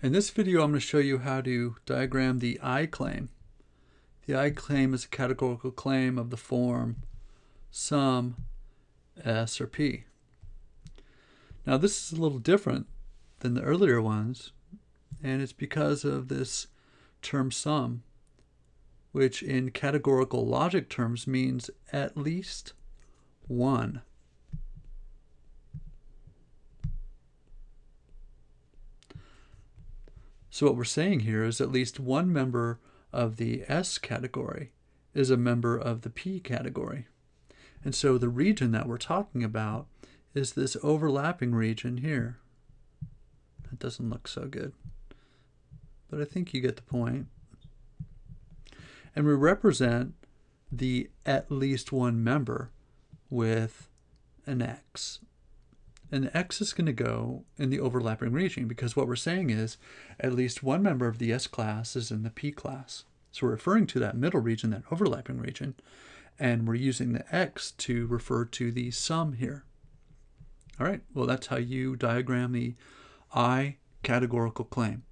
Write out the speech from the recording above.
In this video, I'm going to show you how to diagram the I claim. The I claim is a categorical claim of the form some S or P. Now this is a little different than the earlier ones, and it's because of this term some, which in categorical logic terms means at least one. So what we're saying here is at least one member of the S category is a member of the P category. And so the region that we're talking about is this overlapping region here. That doesn't look so good, but I think you get the point. And we represent the at least one member with an X and the x is going to go in the overlapping region because what we're saying is at least one member of the S class is in the P class. So we're referring to that middle region, that overlapping region, and we're using the x to refer to the some here. All right, well, that's how you diagram the I categorical claim.